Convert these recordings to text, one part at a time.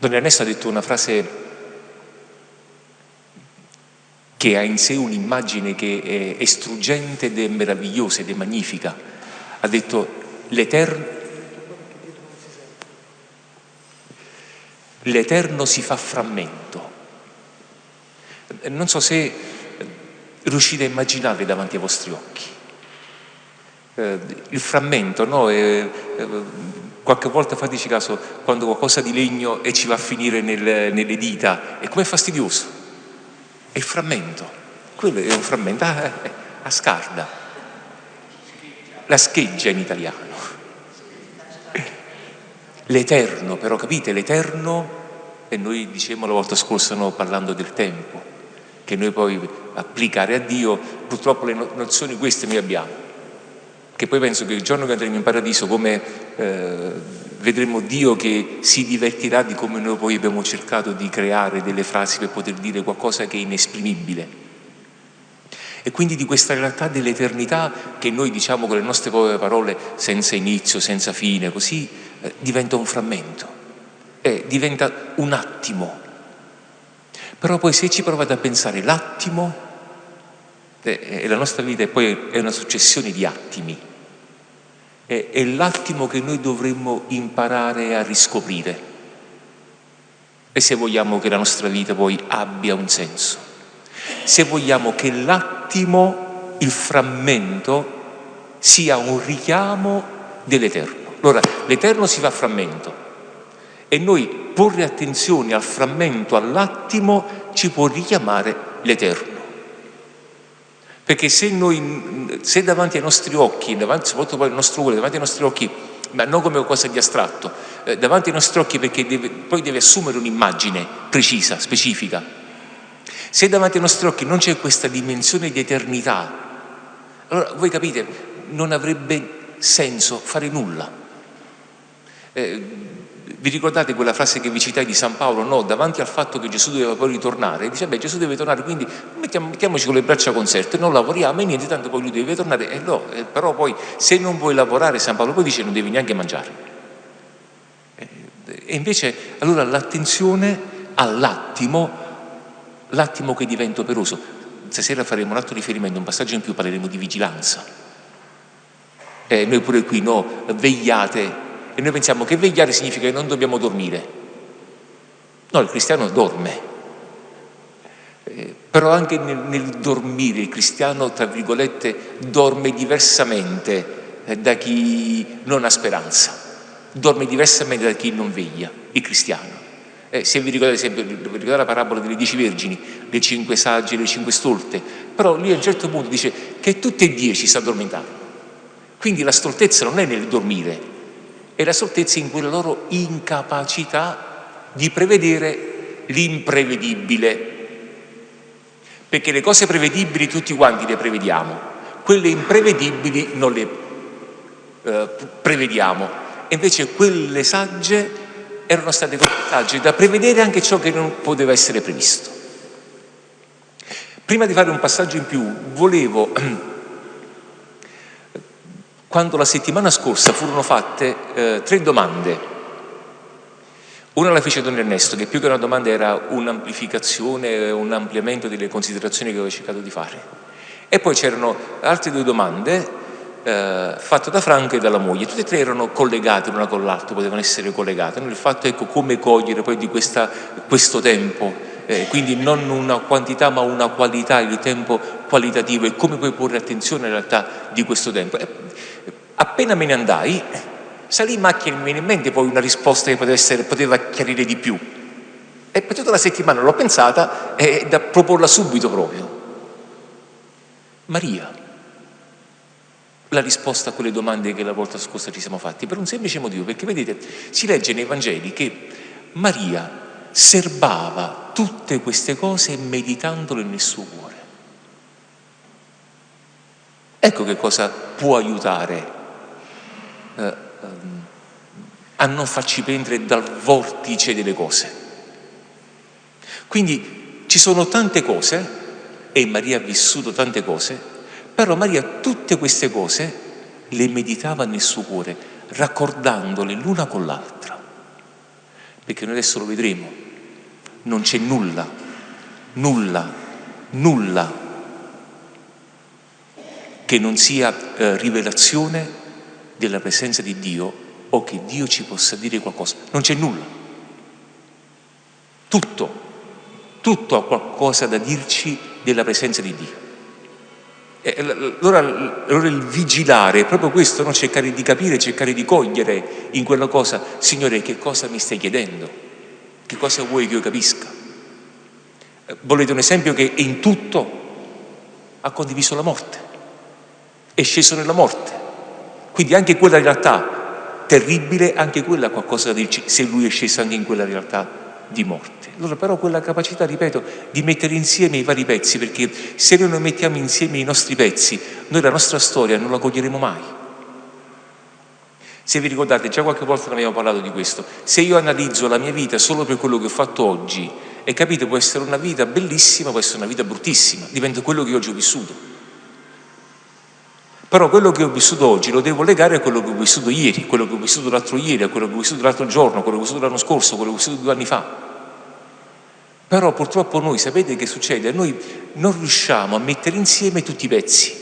Don Ernesto ha detto una frase che ha in sé un'immagine che è, struggente ed è meravigliosa ed è magnifica. Ha detto l'Eterno, l'Eterno si fa frammento. Non so se riuscite a immaginarli davanti ai vostri occhi. Eh, il frammento, no? È, eh, qualche volta fateci caso quando qualcosa di legno e ci va a finire nel, nelle dita, è come fastidioso. È il frammento, quello è un frammento a, ah, eh, a scarda, la scheggia in italiano. L'eterno, però capite, l'eterno, e noi dicevamo la volta scorsa no, parlando del tempo, che noi poi applicare a Dio, purtroppo le nozioni queste noi abbiamo, che poi penso che il giorno che andremo in paradiso come eh, vedremo Dio che si divertirà di come noi poi abbiamo cercato di creare delle frasi per poter dire qualcosa che è inesprimibile. E quindi di questa realtà dell'eternità che noi diciamo con le nostre povere parole senza inizio, senza fine, così eh, diventa un frammento, eh, diventa un attimo. Però poi se ci provate a pensare l'attimo, eh, e la nostra vita è poi è una successione di attimi, è, è l'attimo che noi dovremmo imparare a riscoprire e se vogliamo che la nostra vita poi abbia un senso, se vogliamo che l'attimo, il frammento, sia un richiamo dell'Eterno. Allora, l'Eterno si fa frammento e noi porre attenzione al frammento, all'attimo, ci può richiamare l'Eterno. Perché se, noi, se davanti ai nostri occhi, davanti, soprattutto al nostro cuore, davanti ai nostri occhi, ma non come qualcosa di astratto, eh, davanti ai nostri occhi perché deve, poi deve assumere un'immagine precisa, specifica. Se davanti ai nostri occhi non c'è questa dimensione di eternità, allora voi capite, non avrebbe senso fare nulla. Eh, vi ricordate quella frase che vi citai di San Paolo? No, davanti al fatto che Gesù doveva poi ritornare, dice, beh Gesù deve tornare, quindi mettiamo, mettiamoci con le braccia conserte, non lavoriamo e niente, tanto poi lui deve tornare. Eh no, eh, però poi se non vuoi lavorare, San Paolo poi dice non devi neanche mangiare. Eh, e invece, allora l'attenzione all'attimo, l'attimo che diventa operoso. Stasera faremo un altro riferimento, un passaggio in più, parleremo di vigilanza. Eh, noi pure qui, no, vegliate e noi pensiamo che vegliare significa che non dobbiamo dormire. No, il cristiano dorme. Eh, però anche nel, nel, dormire il cristiano, tra virgolette, dorme diversamente eh, da chi non ha speranza, dorme diversamente da chi non veglia, il cristiano. Eh, se vi ricordate sempre, ricordate la parabola delle dieci vergini, le cinque sagge, le cinque stolte, però lì a un certo punto dice che tutte e dieci si addormentavano. Quindi la stoltezza non è nel dormire, e la sortezza in quella loro incapacità di prevedere l'imprevedibile. Perché le cose prevedibili tutti quanti le prevediamo, quelle imprevedibili non le eh, prevediamo. E invece quelle sagge erano state sagge da prevedere anche ciò che non poteva essere previsto. Prima di fare un passaggio in più, volevo quando la settimana scorsa furono fatte eh, tre domande. Una la fece Don Ernesto, che più che una domanda era un'amplificazione, un ampliamento delle considerazioni che avevo cercato di fare. E poi c'erano altre due domande eh, fatte da Franco e dalla moglie, tutte e tre erano collegate l'una con l'altra, potevano essere collegate. Il fatto ecco come cogliere poi di questa, questo tempo, eh, quindi non una quantità ma una qualità, il tempo qualitativo e come puoi porre attenzione in realtà di questo tempo. Appena me ne andai, salì in macchina e mi venne in mente poi una risposta che poteva, essere, poteva chiarire di più. E per tutta la settimana l'ho pensata e da proporla subito proprio. Maria, la risposta a quelle domande che la volta scorsa ci siamo fatti, per un semplice motivo, perché vedete, si legge nei Vangeli che Maria serbava tutte queste cose meditandole nel suo cuore. Ecco che cosa può aiutare eh, ehm, a non farci prendere dal vortice delle cose. Quindi ci sono tante cose, e Maria ha vissuto tante cose, però Maria tutte queste cose le meditava nel suo cuore, raccordandole l'una con l'altra. perché noi adesso lo vedremo, non c'è nulla, nulla, nulla che non sia eh, rivelazione della presenza di Dio o che Dio ci possa dire qualcosa. Non c'è nulla. Tutto, tutto ha qualcosa da dirci della presenza di Dio. Allora, allora, il vigilare è proprio questo, no? cercare di capire, cercare di cogliere in quella cosa, Signore, che cosa mi stai chiedendo? Che cosa vuoi che io capisca? Eh, volete un esempio che in tutto ha condiviso la morte, è sceso nella morte. Quindi anche quella realtà terribile, anche quella qualcosa da dirci, se lui è sceso anche in quella realtà di morte. Allora però quella capacità, ripeto, di mettere insieme i vari pezzi, perché se noi non mettiamo insieme i nostri pezzi, noi la nostra storia non la coglieremo mai. Se vi ricordate, già qualche volta ne abbiamo parlato di questo, se io analizzo la mia vita solo per quello che ho fatto oggi, e capite, può essere una vita bellissima, può essere una vita bruttissima, dipende da quello che oggi ho vissuto. Però quello che ho vissuto oggi lo devo legare a quello che ho vissuto ieri, quello che ho vissuto l'altro ieri, a quello che ho vissuto l'altro giorno, quello che ho vissuto l'anno scorso, quello che ho vissuto due anni fa. Però purtroppo noi, sapete che succede? Noi non riusciamo a mettere insieme tutti i pezzi,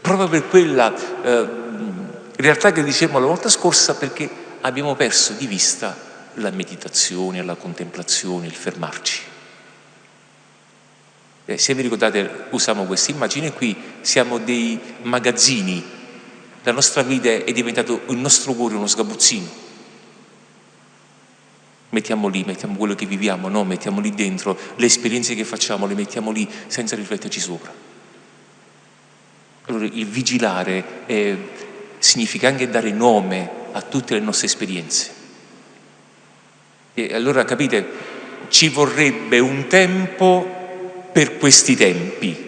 proprio per quella eh, realtà che dicevamo la volta scorsa, perché abbiamo perso di vista la meditazione, la contemplazione, il fermarci. Eh, se vi ricordate, usiamo questa immagine qui, siamo dei magazzini, la nostra vita è diventato il nostro cuore uno sgabuzzino. Mettiamo lì, mettiamo quello che viviamo, no? mettiamo lì dentro, le esperienze che facciamo le mettiamo lì senza rifletterci sopra. Allora il vigilare eh, significa anche dare nome a tutte le nostre esperienze. E allora capite, ci vorrebbe un tempo per questi tempi.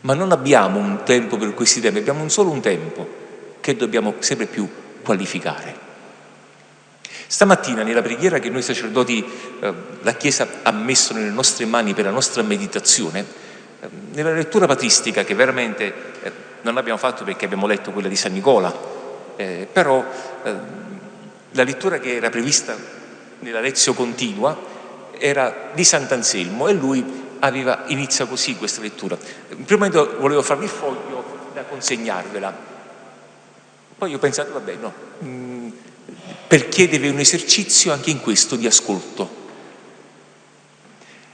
Ma non abbiamo un tempo per questi tempi, abbiamo un solo un tempo che dobbiamo sempre più qualificare. Stamattina nella preghiera che noi sacerdoti, eh, la Chiesa ha messo nelle nostre mani per la nostra meditazione, eh, nella lettura patristica che veramente eh, non abbiamo fatto perché abbiamo letto quella di San Nicola, però la lettura che era prevista nella lezione continua era di Sant'Anselmo e lui aveva, inizia così questa lettura. In primo momento volevo farvi il foglio da consegnarvela, poi ho pensato, vabbè, no, mm, per chiedervi un esercizio anche in questo di ascolto.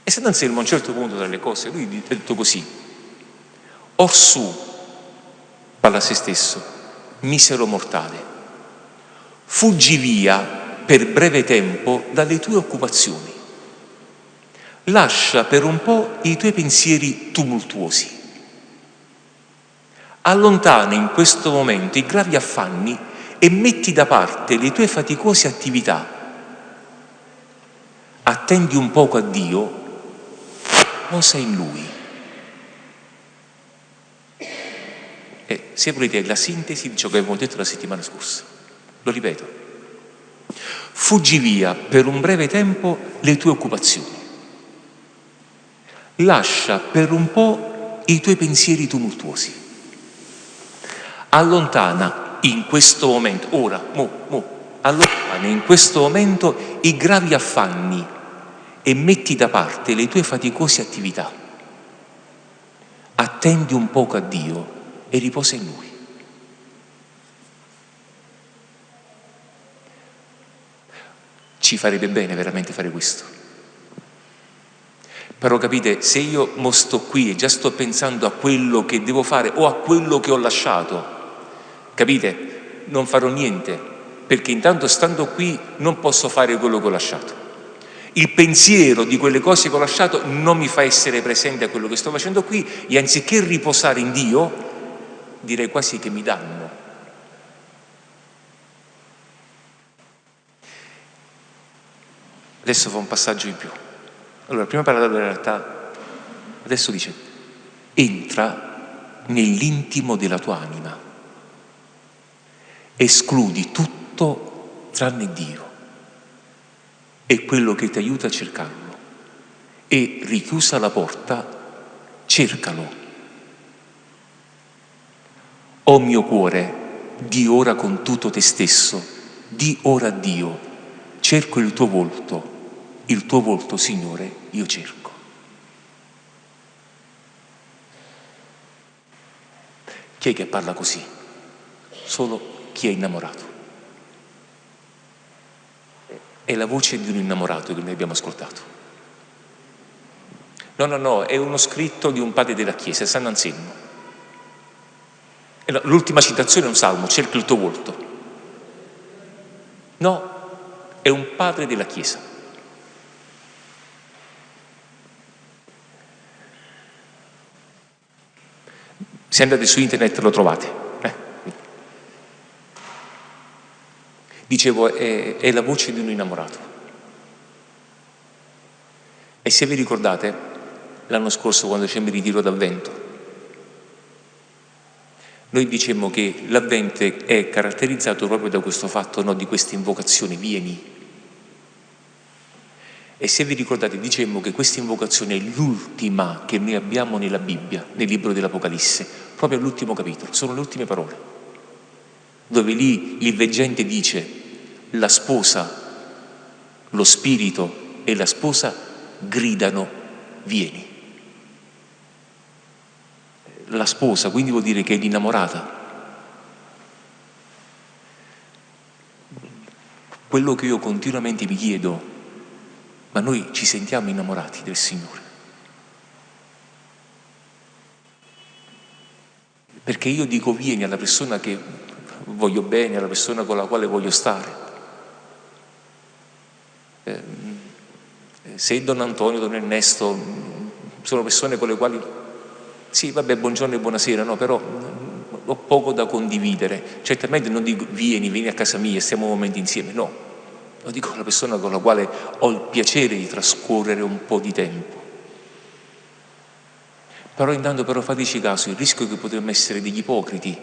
E Sant'Anselmo a un certo punto tra le cose, lui ha detto così, orsù, parla a se stesso, misero mortale, fuggi via per breve tempo dalle tue occupazioni lascia per un po' i tuoi pensieri tumultuosi. Allontana in questo momento i gravi affanni e metti da parte le tue faticose attività. Attendi un poco a Dio, posa in Lui. E se volete la sintesi di ciò che abbiamo detto la settimana scorsa. Lo ripeto. Fuggi via per un breve tempo le tue occupazioni lascia per un po' i tuoi pensieri tumultuosi. Allontana in questo momento, ora, mo, mo, allontana in questo momento i gravi affanni e metti da parte le tue faticose attività. Attendi un poco a Dio e riposa in Lui. Ci farebbe bene veramente fare questo. Però capite, se io mo sto qui e già sto pensando a quello che devo fare o a quello che ho lasciato, capite? Non farò niente, perché intanto stando qui non posso fare quello che ho lasciato. Il pensiero di quelle cose che ho lasciato non mi fa essere presente a quello che sto facendo qui e anziché riposare in Dio, direi quasi che mi danno. Adesso fa un passaggio in più. Allora, prima parlava della realtà, adesso dice, entra nell'intimo della tua anima, escludi tutto tranne Dio, è quello che ti aiuta a cercarlo. E richiusa la porta, cercalo. O mio cuore, di ora con tutto te stesso, di ora Dio, cerco il tuo volto, il tuo volto, Signore, io cerco. Chi è che parla così? Solo chi è innamorato. È la voce di un innamorato che noi abbiamo ascoltato. No, no, no, è uno scritto di un padre della Chiesa, San Anselmo. L'ultima citazione è un salmo, cerca il tuo volto. No, è un padre della Chiesa. Se andate su internet lo trovate. Eh? Dicevo, è, è la voce di un innamorato. E se vi ricordate, l'anno scorso quando c'è il ritiro d'avvento, noi dicemmo che l'avvento è caratterizzato proprio da questo fatto, no, di questa invocazione, vieni. E se vi ricordate, dicemmo che questa invocazione è l'ultima che noi abbiamo nella Bibbia, nel libro dell'Apocalisse, proprio all'ultimo capitolo, sono le ultime parole, dove lì il veggente dice la sposa, lo spirito e la sposa gridano vieni la sposa, quindi vuol dire che è l'innamorata. Quello che io continuamente vi chiedo, ma noi ci sentiamo innamorati del Signore? Perché io dico vieni alla persona che voglio bene, alla persona con la quale voglio stare. Eh, se Don Antonio, Don Ernesto sono persone con le quali sì, vabbè, buongiorno e buonasera, no, però ho poco da condividere. Certamente non dico vieni, vieni a casa mia, stiamo un momento insieme, no. Lo dico alla persona con la quale ho il piacere di trascorrere un po' di tempo. Però intanto però fateci caso, il rischio è che potremmo essere degli ipocriti,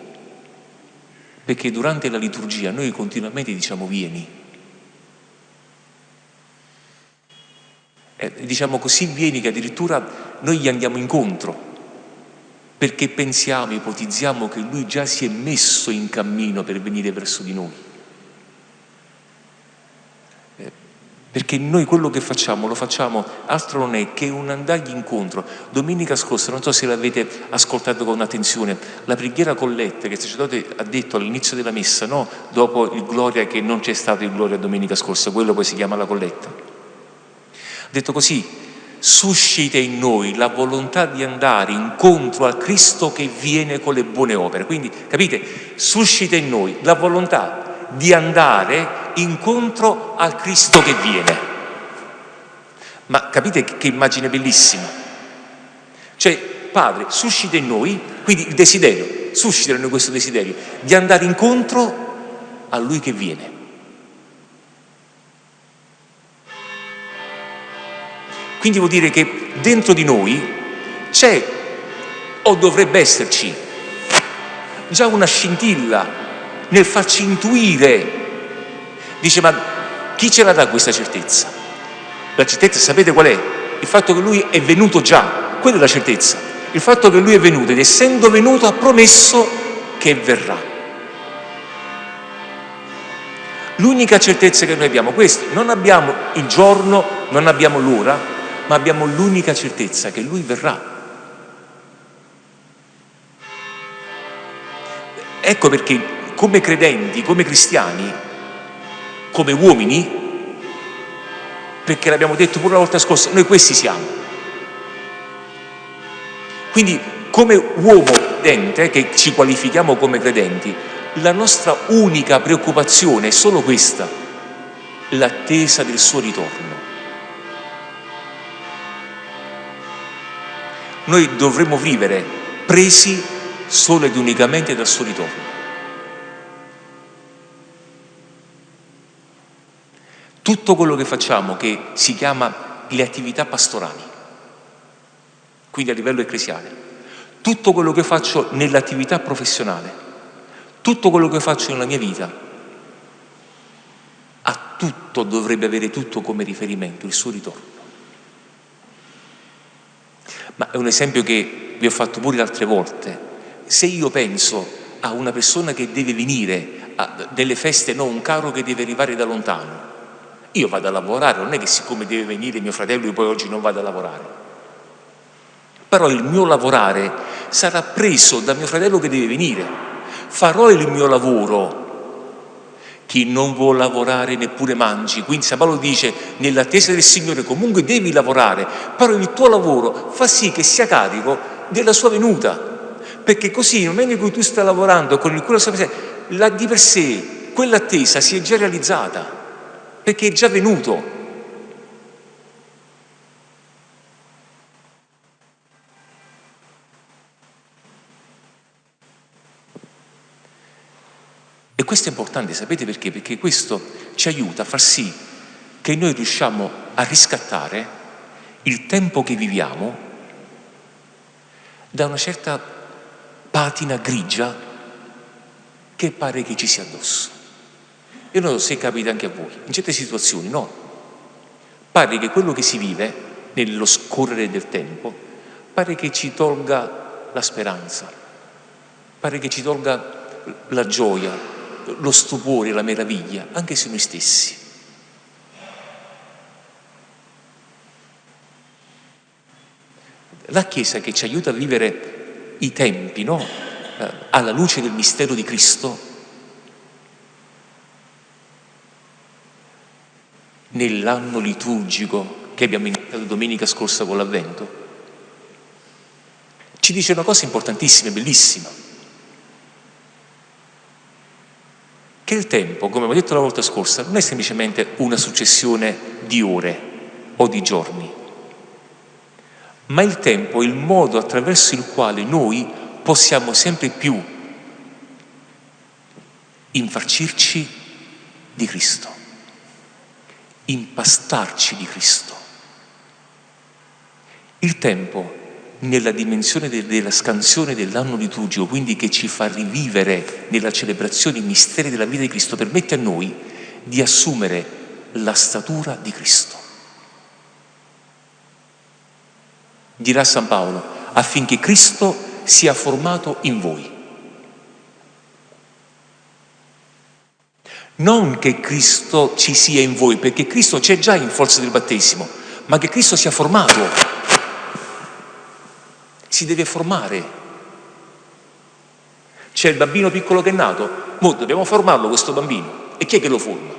perché durante la liturgia noi continuamente diciamo vieni. Eh, diciamo così vieni che addirittura noi gli andiamo incontro perché pensiamo, ipotizziamo che lui già si è messo in cammino per venire verso di noi. Eh, perché noi quello che facciamo lo facciamo, altro non è che un andargli incontro. Domenica scorsa, non so se l'avete ascoltato con attenzione, la preghiera colletta che il sacerdote ha detto all'inizio della messa, no? dopo il gloria che non c'è stato il gloria domenica scorsa, quello poi si chiama la colletta. Ha detto così, suscita in noi la volontà di andare incontro al Cristo che viene con le buone opere. Quindi, capite, suscita in noi la volontà di andare incontro al Cristo che viene. Ma capite che immagine bellissima? Cioè, Padre, suscita in noi, quindi il desiderio, suscita in noi questo desiderio di andare incontro a Lui che viene. Quindi vuol dire che dentro di noi c'è, o dovrebbe esserci, già una scintilla nel farci intuire. Dice, ma chi ce la dà questa certezza? La certezza sapete qual è? Il fatto che lui è venuto già, quella è la certezza. Il fatto che lui è venuto ed essendo venuto ha promesso che verrà. L'unica certezza che noi abbiamo è questa, non abbiamo il giorno, non abbiamo l'ora, ma abbiamo l'unica certezza che Lui verrà. Ecco perché come credenti, come cristiani, come uomini, perché l'abbiamo detto pure la volta scorsa, noi questi siamo. Quindi come uomo credente, che ci qualifichiamo come credenti, la nostra unica preoccupazione è solo questa, l'attesa del suo ritorno. noi dovremmo vivere presi solo ed unicamente dal suo ritorno. Tutto quello che facciamo che si chiama le attività pastorali, quindi a livello ecclesiale, tutto quello che faccio nell'attività professionale, tutto quello che faccio nella mia vita, a tutto dovrebbe avere tutto come riferimento il suo ritorno. Ma è un esempio che vi ho fatto pure altre volte. Se io penso a una persona che deve venire a delle feste, no, un caro che deve arrivare da lontano, Io vado a lavorare, non è che siccome deve venire mio fratello io poi oggi non vado a lavorare. Però il mio lavorare sarà preso da mio fratello che deve venire. Farò il mio lavoro. Chi non vuole lavorare neppure mangi. Quindi San Paolo dice, nell'attesa del Signore comunque devi lavorare, però il tuo lavoro fa sì che sia carico della sua venuta. Perché così, nel momento in cui tu stai lavorando con il cuore della sua presenza, la, di per sé quell'attesa si è già realizzata, perché è già venuto. E questo è importante, sapete perché? Perché questo ci aiuta a far sì che noi riusciamo a riscattare il tempo che viviamo da una certa patina grigia che pare che ci sia addosso. E non so se capita anche a voi, in certe situazioni no. Pare che quello che si vive nello scorrere del tempo, pare che ci tolga la speranza, pare che ci tolga la gioia, lo stupore, la meraviglia, anche su noi stessi. La Chiesa che ci aiuta a vivere i tempi, no? eh, alla luce del mistero di Cristo, nell'anno liturgico che abbiamo iniziato domenica scorsa con l'Avvento, ci dice una cosa importantissima e bellissima, che il tempo, come abbiamo detto la volta scorsa, non è semplicemente una successione di ore o di giorni, ma il tempo è il modo attraverso il quale noi possiamo sempre più infarcirci di Cristo, impastarci di Cristo. Il tempo nella dimensione della scansione dell'anno liturgico, quindi che ci fa rivivere nella celebrazione i misteri della vita di Cristo, permette a noi di assumere la statura di Cristo. Dirà San Paolo, affinché Cristo sia formato in voi. Non che Cristo ci sia in voi, perché Cristo c'è già in forza del battesimo, ma che Cristo sia formato. Si deve formare. C'è il bambino piccolo che è nato, mo dobbiamo formarlo questo bambino. E chi è che lo forma?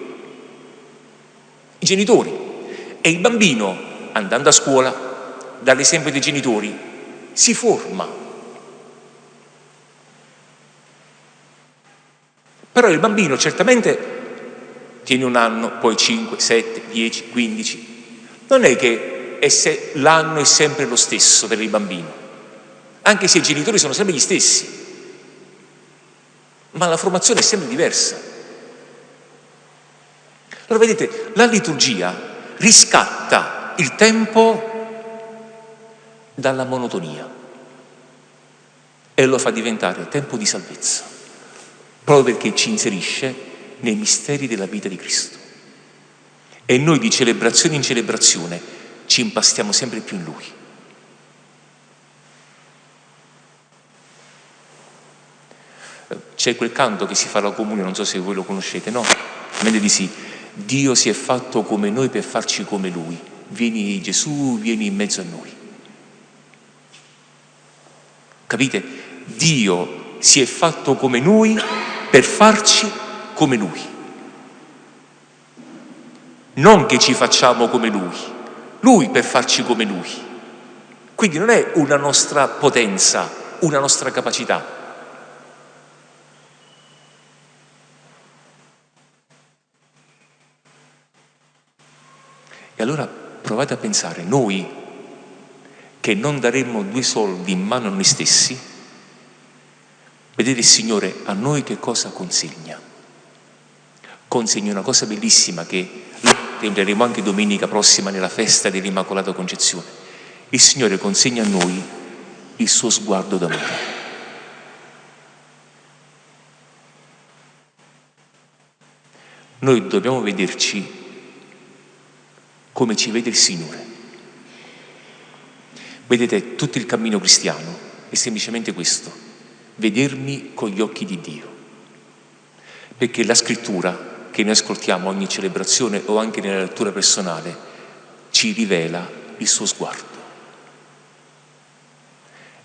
I genitori. E il bambino, andando a scuola, dall'esempio dei genitori, si forma. Però il bambino certamente tiene un anno, poi 5, 7, 10, 15. Non è che l'anno è sempre lo stesso per il bambino, anche se i genitori sono sempre gli stessi, ma la formazione è sempre diversa. Allora vedete, la liturgia riscatta il tempo dalla monotonia e lo fa diventare tempo di salvezza proprio perché ci inserisce nei misteri della vita di Cristo. E noi di celebrazione in celebrazione ci impastiamo sempre più in Lui. C'è quel canto che si fa alla comunione, non so se voi lo conoscete, no? Mente di sì. Dio si è fatto come noi per farci come Lui. Vieni Gesù, vieni in mezzo a noi. Capite? Dio si è fatto come noi per farci come Lui. Non che ci facciamo come Lui, Lui per farci come Lui. Quindi non è una nostra potenza, una nostra capacità. E allora provate a pensare, noi che non daremmo due soldi in mano a noi stessi, Vedete il Signore a noi che cosa consegna? Consegna una cosa bellissima che entreremo anche domenica prossima nella festa dell'Immacolata Concezione. Il Signore consegna a noi il suo sguardo d'amore. Noi dobbiamo vederci come ci vede il Signore. Vedete, tutto il cammino cristiano è semplicemente questo vedermi con gli occhi di Dio. Perché la scrittura, che noi ascoltiamo ogni celebrazione o anche nella lettura personale ci rivela il suo sguardo.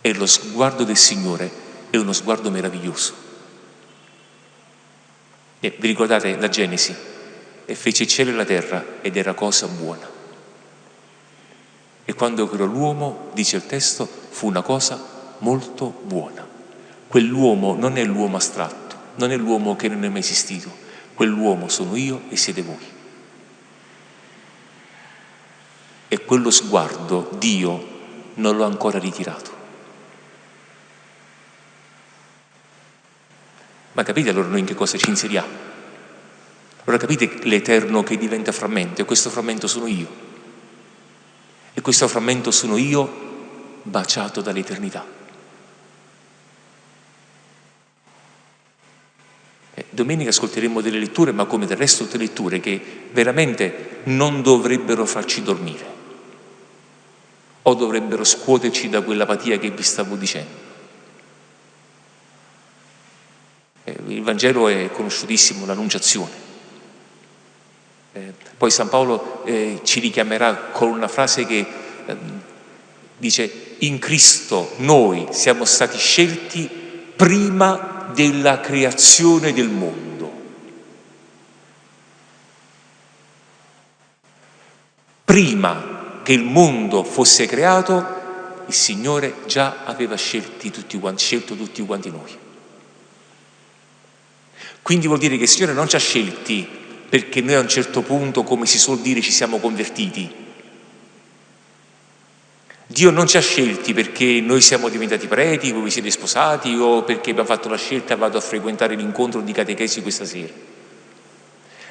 E lo sguardo del Signore è uno sguardo meraviglioso. E vi ricordate la Genesi? E fece il cielo e la terra ed era cosa buona. E quando creò l'uomo, dice il testo, fu una cosa molto buona. Quell'uomo non è l'uomo astratto, non è l'uomo che non è mai esistito, quell'uomo sono io e siete voi. E quello sguardo Dio non l'ho ancora ritirato. Ma capite allora noi in che cosa ci inseriamo? Allora capite l'Eterno che diventa frammento e questo frammento sono io. E questo frammento sono io baciato dall'eternità. Domenica ascolteremo delle letture, ma come del resto delle letture che veramente non dovrebbero farci dormire o dovrebbero scuoterci da quell'apatia che vi stavo dicendo. Eh, il Vangelo è conosciutissimo, l'Annunciazione. Eh, poi San Paolo eh, ci richiamerà con una frase che eh, dice in Cristo noi siamo stati scelti prima della creazione del mondo. Prima che il mondo fosse creato, il Signore già aveva tutti scelto tutti quanti noi. Quindi vuol dire che il Signore non ci ha scelti perché noi a un certo punto, come si suol dire, ci siamo convertiti. Dio non ci ha scelti perché noi siamo diventati preti, voi vi siete sposati o perché abbiamo fatto la scelta vado a frequentare l'incontro di catechesi questa sera.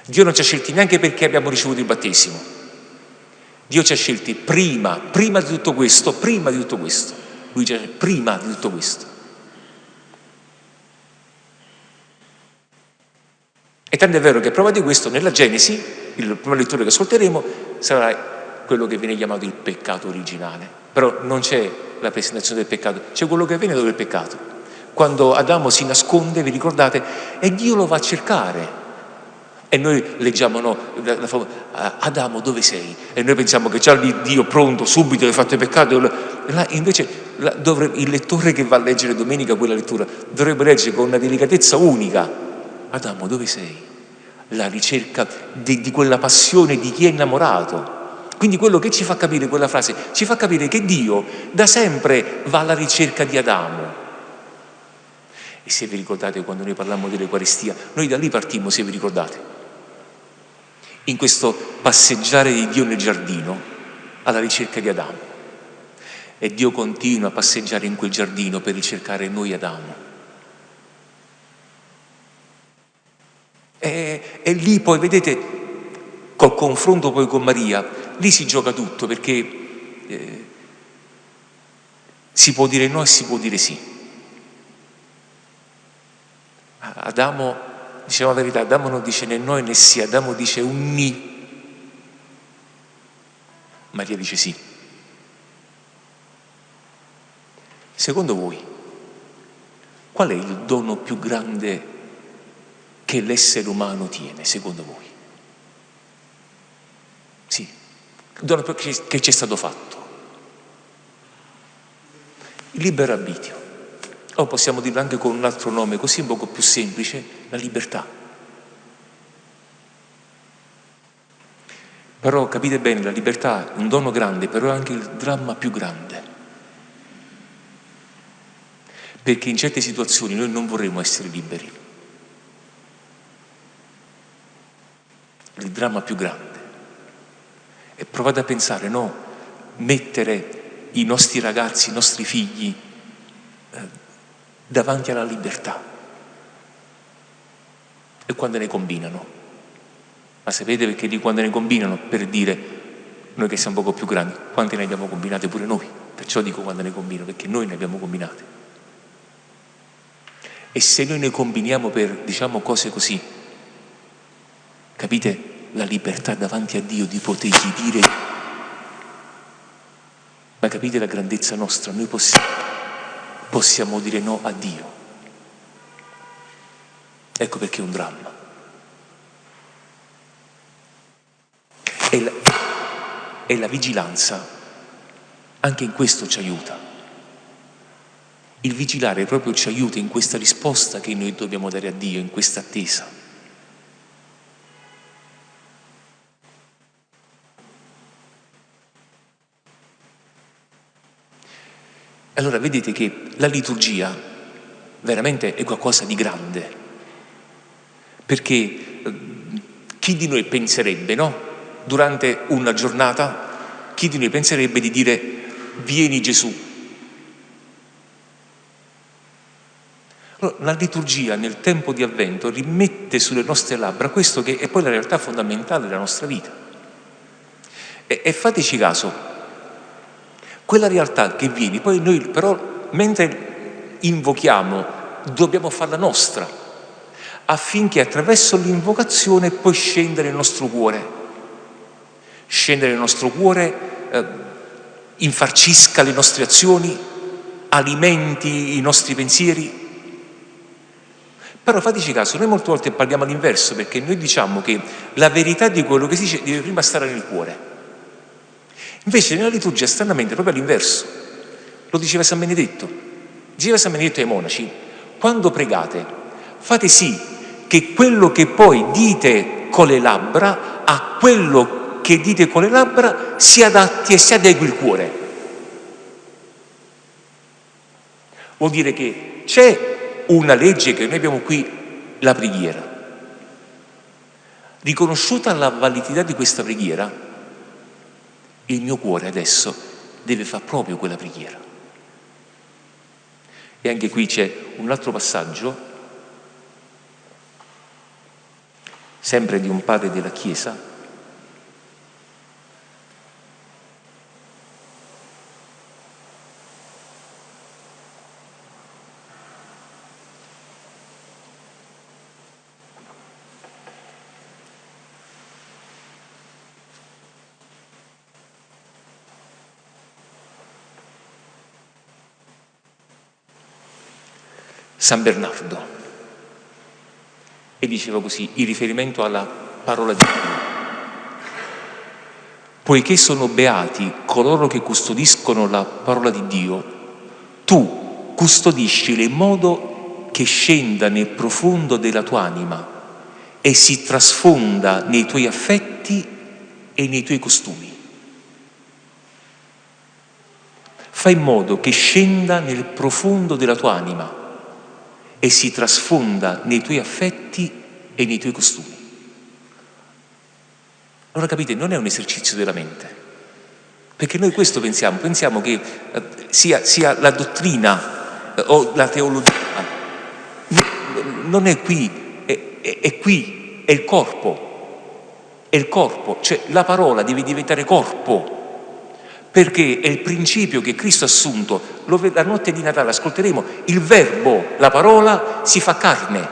Dio non ci ha scelti neanche perché abbiamo ricevuto il battesimo. Dio ci ha scelti prima, prima di tutto questo, prima di tutto questo. Lui ci ha prima di tutto questo. E tanto è vero che prova di questo nella Genesi, il prima lettura che ascolteremo, sarà quello che viene chiamato il peccato originale. Però non c'è la presentazione del peccato, c'è quello che avviene dopo il peccato. Quando Adamo si nasconde, vi ricordate, e Dio lo va a cercare. E noi leggiamo, no, la, la, Adamo dove sei? E noi pensiamo che già lì Dio pronto, subito, hai fatto il peccato. Là, invece là, dovrebbe, il lettore che va a leggere domenica quella lettura dovrebbe leggere con una delicatezza unica Adamo dove sei? La ricerca di, di quella passione di chi è innamorato. Quindi quello che ci fa capire quella frase, ci fa capire che Dio da sempre va alla ricerca di Adamo. E se vi ricordate quando noi parlammo dell'Eucaristia, noi da lì partimmo, se vi ricordate. In questo passeggiare di Dio nel giardino, alla ricerca di Adamo. E Dio continua a passeggiare in quel giardino per ricercare noi Adamo. E, e lì poi, vedete, col confronto poi con Maria, lì si gioca tutto perché eh, si può dire no e si può dire sì. Adamo, diciamo la verità, Adamo non dice né no né sì, Adamo dice un ni. Maria dice sì. Secondo voi, qual è il dono più grande che l'essere umano tiene, secondo voi? Sì, dono che ci è stato fatto. Libero arbitrio. O possiamo dirlo anche con un altro nome, così un poco più semplice, la libertà. Però capite bene, la libertà è un dono grande, però è anche il dramma più grande. Perché in certe situazioni noi non vorremmo essere liberi. il dramma più grande. E provate a pensare, no, mettere i nostri ragazzi, i nostri figli eh, davanti alla libertà. E quando ne combinano. Ma sapete perché di quando ne combinano? Per dire, noi che siamo poco più grandi, quante ne abbiamo combinate pure noi. Perciò dico quando ne combinano, perché noi ne abbiamo combinate. E se noi ne combiniamo per, diciamo, cose così, Capite la libertà davanti a Dio di potergli dire, ma capite la grandezza nostra? Noi possiamo, possiamo dire no a Dio. Ecco perché è un dramma. E la, e la vigilanza anche in questo ci aiuta. Il vigilare proprio ci aiuta in questa risposta che noi dobbiamo dare a Dio, in questa attesa. Allora vedete che la liturgia veramente è qualcosa di grande, perché eh, chi di noi penserebbe, no? Durante una giornata, chi di noi penserebbe di dire vieni Gesù? Allora, la liturgia nel tempo di avvento rimette sulle nostre labbra questo che è poi la realtà fondamentale della nostra vita. E, e fateci caso, quella realtà che vieni, poi noi però mentre invochiamo dobbiamo farla nostra, affinché attraverso l'invocazione poi scendere nel nostro cuore, scendere nel nostro cuore, eh, infarcisca le nostre azioni, alimenti i nostri pensieri. Però fateci caso, noi molte volte parliamo all'inverso perché noi diciamo che la verità di quello che si dice deve prima stare nel cuore. Invece nella liturgia stranamente è proprio all'inverso. Lo diceva San Benedetto. Diceva San Benedetto ai monaci, quando pregate fate sì che quello che poi dite con le labbra a quello che dite con le labbra si adatti e si adegui il cuore. Vuol dire che c'è una legge che noi abbiamo qui, la preghiera. Riconosciuta la validità di questa preghiera, il mio cuore adesso deve fare proprio quella preghiera. E anche qui c'è un altro passaggio, sempre di un padre della Chiesa, San Bernardo e diceva così in riferimento alla parola di Dio. Poiché sono beati coloro che custodiscono la parola di Dio, tu custodiscili in modo che scenda nel profondo della tua anima e si trasfonda nei tuoi affetti e nei tuoi costumi. Fai in modo che scenda nel profondo della tua anima e si trasfonda nei tuoi affetti e nei tuoi costumi. Allora capite, non è un esercizio della mente, perché noi questo pensiamo, pensiamo che eh, sia, sia, la dottrina eh, o la teologia, non è qui, è, è, è qui, è il corpo, è il corpo, cioè la parola deve diventare corpo, perché è il principio che Cristo ha assunto, la notte di Natale ascolteremo, il verbo, la parola si fa carne.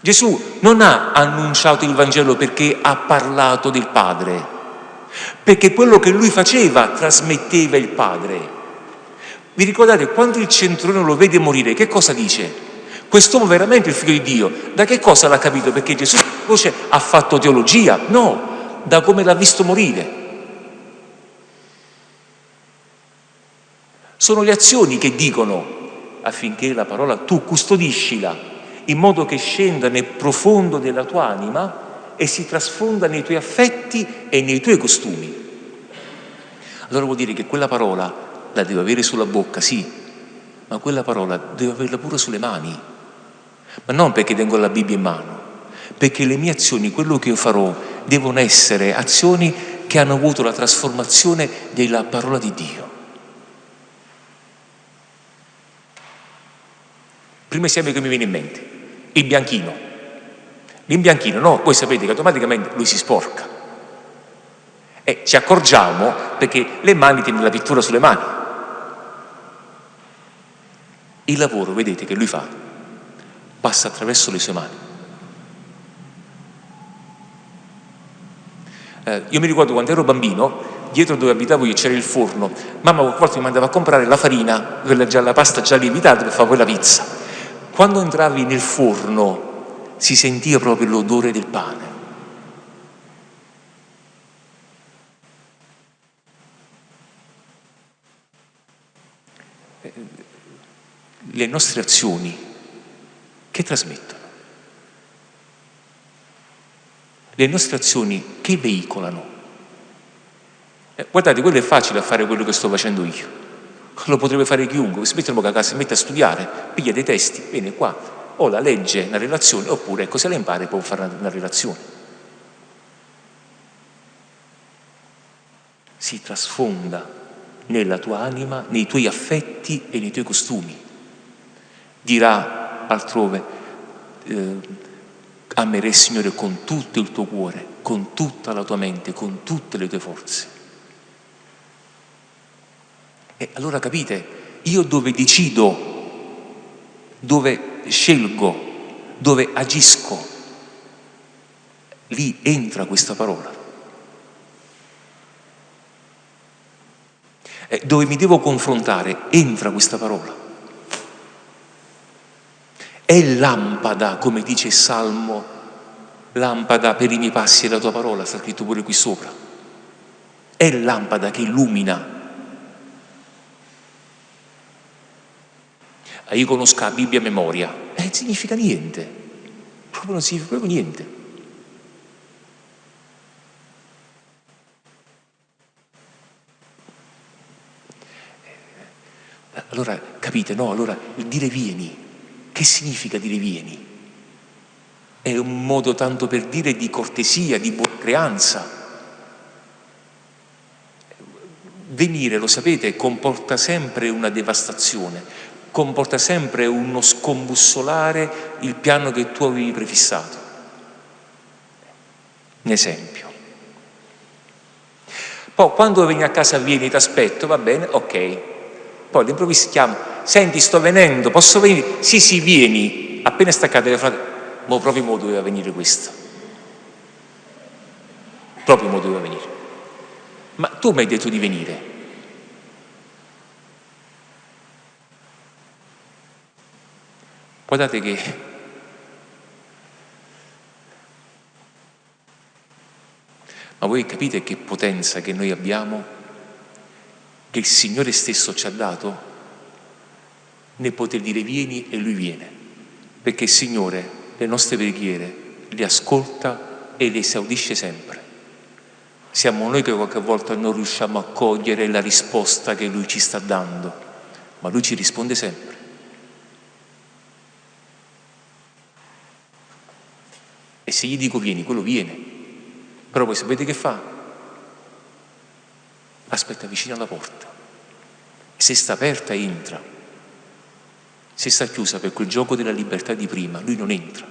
Gesù non ha annunciato il Vangelo perché ha parlato del Padre, perché quello che lui faceva trasmetteva il Padre. Vi ricordate quando il centurione lo vede morire, che cosa dice? Quest'uomo veramente è il figlio di Dio. Da che cosa l'ha capito? Perché Gesù ha fatto teologia? No, da come l'ha visto morire. Sono le azioni che dicono affinché la parola tu custodiscila in modo che scenda nel profondo della tua anima e si trasfonda nei tuoi affetti e nei tuoi costumi. Allora vuol dire che quella parola la devo avere sulla bocca, sì, ma quella parola devo averla pure sulle mani. Ma non perché tengo la Bibbia in mano, perché le mie azioni, quello che io farò, devono essere azioni che hanno avuto la trasformazione della parola di Dio. Primo esempio che mi viene in mente, il bianchino. L'imbianchino, no, voi sapete che automaticamente lui si sporca. E ci accorgiamo perché le mani tiene la pittura sulle mani. Il lavoro, vedete, che lui fa, passa attraverso le sue mani. Eh, io mi ricordo quando ero bambino, dietro dove abitavo io c'era il forno, mamma qualche volta mi mandava a comprare la farina, quella la pasta già lievitata per fare poi la pizza. Quando entravi nel forno si sentiva proprio l'odore del pane. Eh, le nostre azioni che trasmettono? Le nostre azioni che veicolano? Eh, guardate, quello è facile a fare quello che sto facendo io. Lo potrebbe fare chiunque, si mette in a casa, si mette a studiare, piglia dei testi, viene qua, o la legge, una relazione, oppure ecco, se la impara può fare una, una relazione. Si trasfonda nella tua anima, nei tuoi affetti e nei tuoi costumi. Dirà altrove, eh, amerei il Signore con tutto il tuo cuore, con tutta la tua mente, con tutte le tue forze. E allora capite, io dove decido, dove scelgo, dove agisco, lì entra questa parola. E dove mi devo confrontare, entra questa parola. È lampada, come dice il Salmo, lampada per i miei passi e la tua parola, sta scritto pure qui sopra. È lampada che illumina io conosco la Bibbia a memoria, eh, significa niente, proprio non significa proprio niente. Eh, allora capite, no? Allora il dire vieni, che significa dire vieni? È un modo tanto per dire di cortesia, di buona creanza. Venire, lo sapete, comporta sempre una devastazione, comporta sempre uno scombussolare il piano che tu avevi prefissato. Un esempio. Poi quando vieni a casa vieni, ti aspetto, va bene, ok. Poi all'improvviso chiamo, senti sto venendo, posso venire? Sì, sì, vieni. Appena staccate le frasi, ma proprio mo doveva venire questo. Proprio mo doveva venire. Ma tu mi hai detto di venire. Guardate che Ma voi capite che potenza che noi abbiamo, che il Signore stesso ci ha dato, nel poter dire vieni e Lui viene, perché il Signore le nostre preghiere le ascolta e le esaudisce sempre. Siamo noi che qualche volta non riusciamo a cogliere la risposta che Lui ci sta dando, ma Lui ci risponde sempre. E se gli dico vieni, quello viene. Però poi sapete che fa? Aspetta vicino alla porta. Se sta aperta entra. Se sta chiusa per quel gioco della libertà di prima, lui non entra.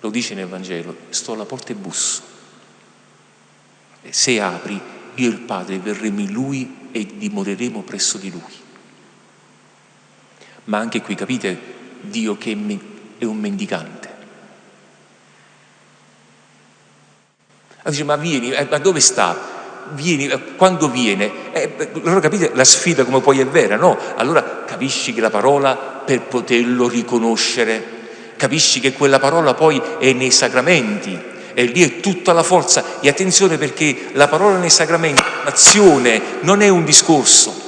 Lo dice nel Vangelo, sto alla porta e busso. Se apri, io e il Padre verremo in lui e dimoreremo presso di lui. Ma anche qui, capite, Dio che è un mendicante. Allora dice, ma vieni, eh, ma dove sta? Vieni, eh, quando viene? Eh, allora capite la sfida come poi è vera, no? Allora capisci che la parola per poterlo riconoscere, capisci che quella parola poi è nei sacramenti, e lì è tutta la forza. E attenzione perché la parola nei sacramenti è un'azione, non è un discorso.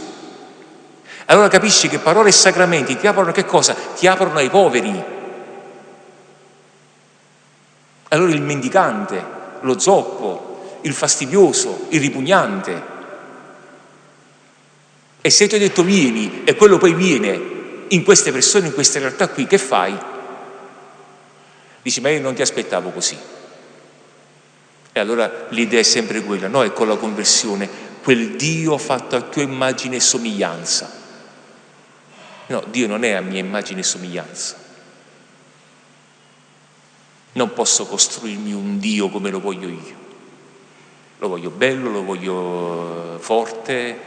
Allora capisci che parole e sacramenti ti aprono che cosa? Ti aprono ai poveri. Allora il mendicante, lo zoppo, il fastidioso, il ripugnante. E se ti ho detto vieni e quello poi viene in queste persone, in queste realtà qui, che fai? Dici, ma io non ti aspettavo così. E allora l'idea è sempre quella, no? È con la conversione, quel Dio fatto a tua immagine e somiglianza No, Dio non è a mia immagine e somiglianza. Non posso costruirmi un Dio come lo voglio io. Lo voglio bello, lo voglio eh, forte.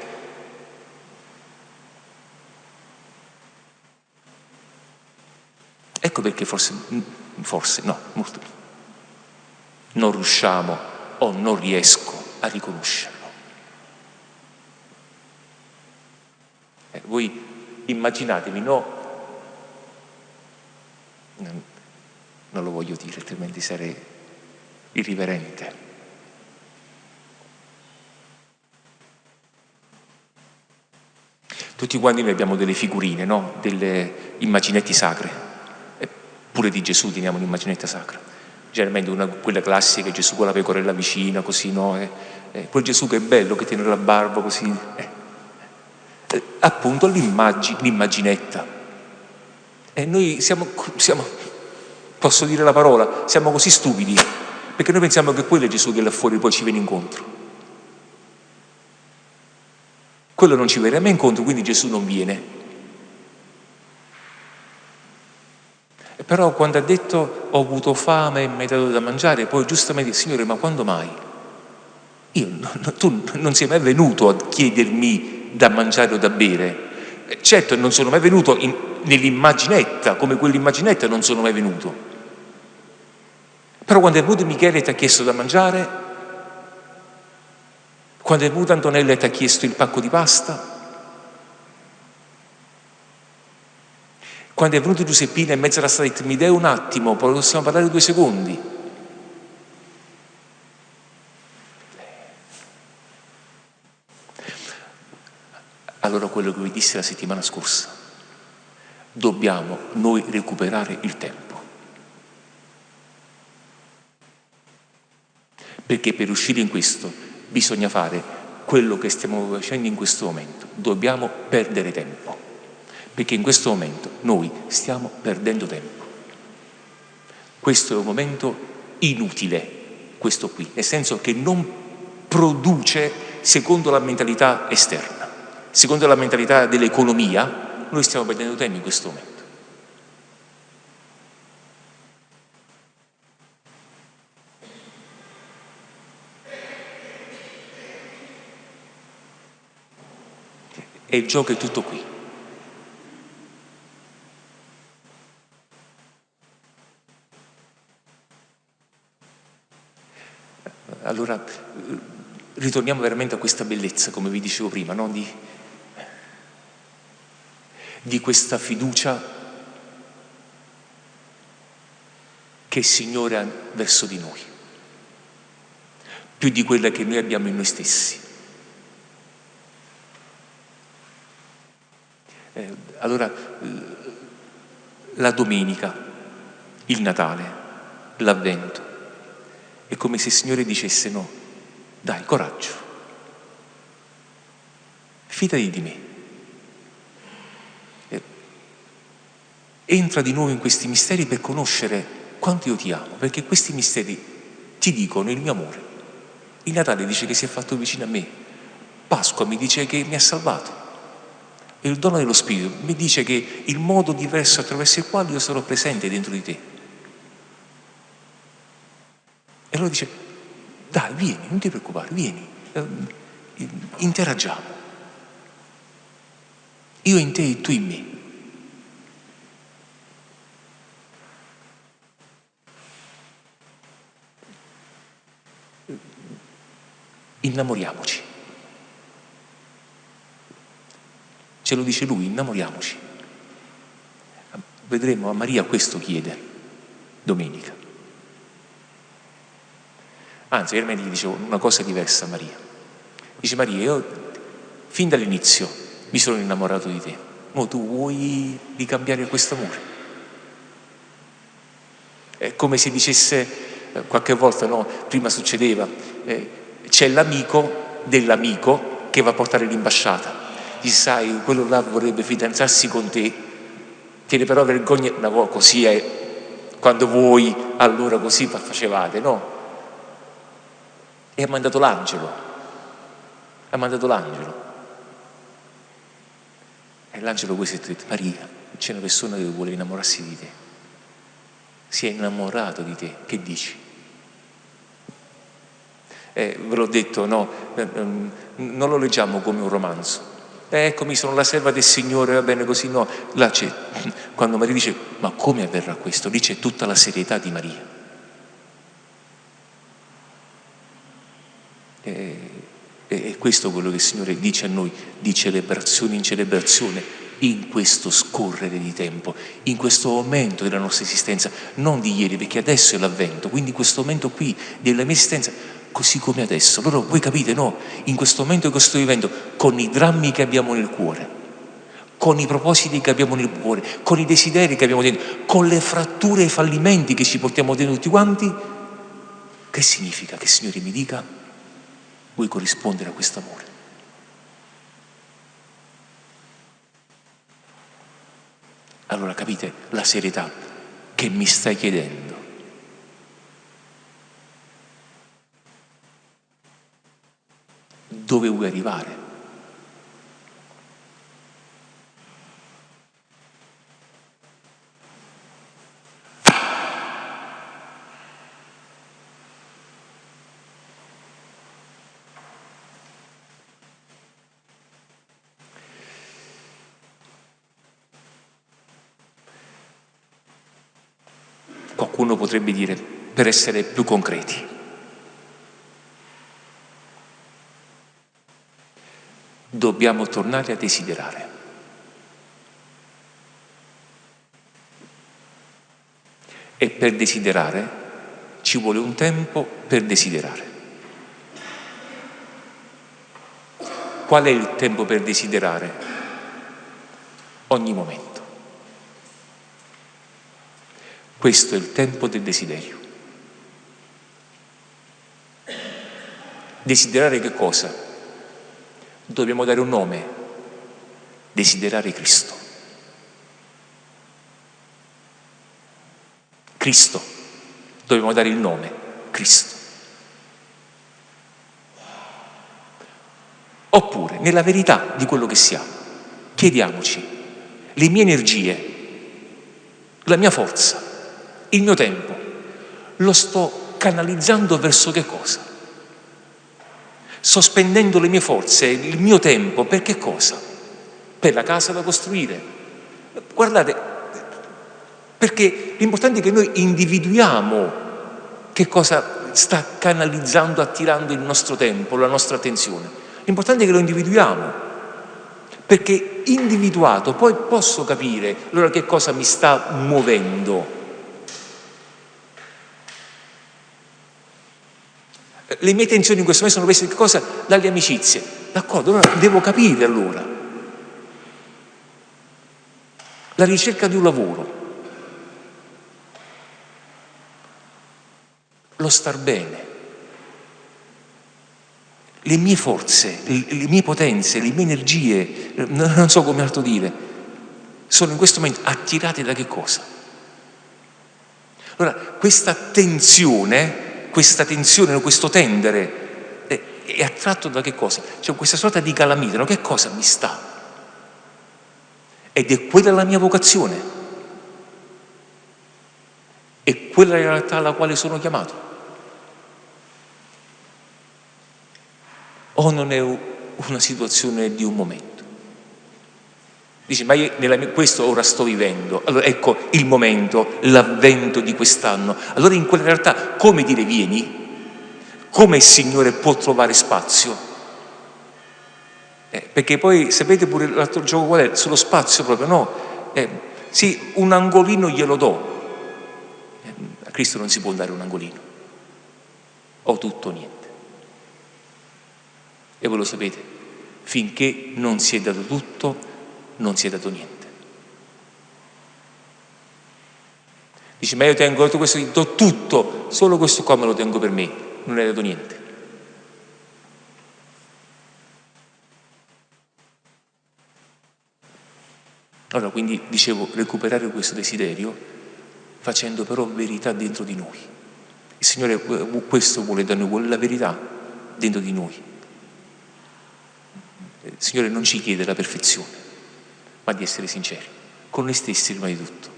Ecco perché forse, forse no, molto, non riusciamo o non riesco a riconoscerlo. Eh, voi immaginatevi, no? Non, non lo voglio dire, altrimenti sarei irriverente. Tutti quanti noi abbiamo delle figurine, no? delle immaginetti sacre, e pure di Gesù teniamo un'immaginetta sacra. Generalmente una, quella classica, Gesù con la pecorella vicina, così, no? E, e quel Gesù che è bello, che tiene la barba così. Eh. Eh, appunto l'immaginetta. E noi siamo, siamo, posso dire la parola, siamo così stupidi, perché noi pensiamo che quello è Gesù che là fuori poi ci viene incontro. Quello non ci verrà mai incontro, quindi Gesù non viene. Però quando ha detto ho avuto fame e mi hai dato da mangiare, poi giustamente, Signore, ma quando mai? Io, tu non sei mai venuto a chiedermi da mangiare o da bere. Certo, non sono mai venuto nell'immaginetta, come quell'immaginetta non sono mai venuto. Però quando è venuto Michele ti ha chiesto da mangiare, quando è venuta Antonella ti ha chiesto il pacco di pasta? Quando è venuto Giuseppina in mezzo alla strada mi dai un attimo, possiamo parlare due secondi? Allora quello che vi disse la settimana scorsa, dobbiamo noi recuperare il tempo. Perché per uscire in questo bisogna fare quello che stiamo facendo in questo momento. Dobbiamo perdere tempo, perché in questo momento noi stiamo perdendo tempo. Questo è un momento inutile, questo qui, nel senso che non produce secondo la mentalità esterna, secondo la mentalità dell'economia, noi stiamo perdendo tempo in questo momento. E il gioco è tutto qui. Allora, ritorniamo veramente a questa bellezza, come vi dicevo prima, no? di, di questa fiducia che il Signore ha verso di noi, più di quella che noi abbiamo in noi stessi. Eh, allora, la domenica, il Natale, l'Avvento, è come se il Signore dicesse no, dai, coraggio, fidati di me. Entra di nuovo in questi misteri per conoscere quanto io ti amo, perché questi misteri ti dicono il mio amore. Il Natale dice che si è fatto vicino a me, Pasqua mi dice che mi ha salvato. E il dono dello Spirito mi dice che il modo diverso attraverso il quale io sarò presente dentro di te. E allora dice, dai, vieni, non ti preoccupare, vieni, eh, interagiamo. Io in te e tu in me. Innamoriamoci. Ce lo dice lui, innamoriamoci. Vedremo, a Maria questo chiede domenica. Anzi, veramente gli dicevo una cosa diversa a Maria. Dice Maria, io fin dall'inizio mi sono innamorato di te, ma tu vuoi ricambiare questo amore? È come se dicesse, eh, qualche volta, no, prima succedeva, eh, c'è l'amico dell'amico che va a portare l'imbasciata gli sai, quello là vorrebbe fidanzarsi con te, tiene però vergogna, volta così è, quando voi allora così facevate, no? E ha mandato l'angelo, ha mandato l'angelo. E l'angelo questo ha detto, Maria, c'è una persona che vuole innamorarsi di te, si è innamorato di te, che dici? Eh, ve l'ho detto, no, eh, ehm, non lo leggiamo come un romanzo, eccomi sono la serva del Signore, va bene così, no, là c'è, quando Maria dice, ma come avverrà questo? Lì c'è tutta la serietà di Maria. E, è questo quello che il Signore dice a noi, di celebrazione in celebrazione, in questo scorrere di tempo, in questo momento della nostra esistenza, non di ieri, perché adesso è l'avvento, quindi in questo momento qui della mia esistenza così come adesso. Allora voi capite, no? In questo momento che sto vivendo, con i drammi che abbiamo nel cuore, con i propositi che abbiamo nel cuore, con i desideri che abbiamo dentro, con le fratture e i fallimenti che ci portiamo dentro tutti quanti, che significa che Signore mi dica vuoi corrispondere a questo amore? Allora capite la serietà che mi stai chiedendo. Dove vuoi arrivare? qualcuno potrebbe dire, per essere più concreti. Dobbiamo tornare a desiderare. E per desiderare ci vuole un tempo per desiderare. Qual è il tempo per desiderare? Ogni momento. Questo è il tempo del desiderio. Desiderare che cosa? Dobbiamo dare un nome. Desiderare Cristo. Cristo. Dobbiamo dare il nome. Cristo. Oppure, nella verità di quello che siamo, chiediamoci le mie energie, la mia forza, il mio tempo lo sto canalizzando verso che cosa? Sospendendo le mie forze, il mio tempo, per che cosa? Per la casa da costruire. Guardate, perché l'importante è che noi individuiamo che cosa sta canalizzando, attirando il nostro tempo, la nostra attenzione. L'importante è che lo individuiamo, perché individuato poi posso capire allora che cosa mi sta muovendo le mie tensioni in questo momento sono prese che cosa? Dalle amicizie. D'accordo, allora devo capire allora. La ricerca di un lavoro. Lo star bene. Le mie forze, le mie potenze, le mie energie, non so come altro dire, sono in questo momento attirate da che cosa? Allora, questa tensione questa tensione, questo tendere, è attratto da che cosa? C'è questa sorta di calamita, no? che cosa mi sta? Ed è quella la mia vocazione, è quella la realtà alla quale sono chiamato. O non è una situazione di un momento? Dici, ma io nella, questo ora sto vivendo. Allora ecco il momento, l'avvento di quest'anno. Allora in quella realtà come dire vieni? Come il Signore può trovare spazio? Eh, perché poi sapete pure l'altro gioco qual è? Sullo spazio proprio, no? Eh, sì, un angolino glielo do. Eh, a Cristo non si può dare un angolino. O tutto o niente. E voi lo sapete, finché non si è dato tutto, non si è dato niente. Dici, ma io tengo tutto questo, do tutto, solo questo qua me lo tengo per me, non hai dato niente. Allora, quindi dicevo, recuperare questo desiderio facendo però verità dentro di noi. Il Signore questo vuole da noi, vuole la verità dentro di noi. Il Signore non ci chiede la perfezione, ma di essere sinceri, con noi stessi prima di tutto.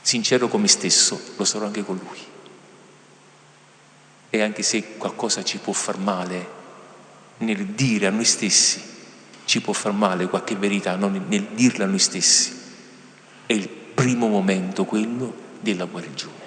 Sincero con me stesso, lo sarò anche con Lui. E anche se qualcosa ci può far male nel dire a noi stessi, ci può far male qualche verità, non nel dirla a noi stessi, è il primo momento quello della guarigione.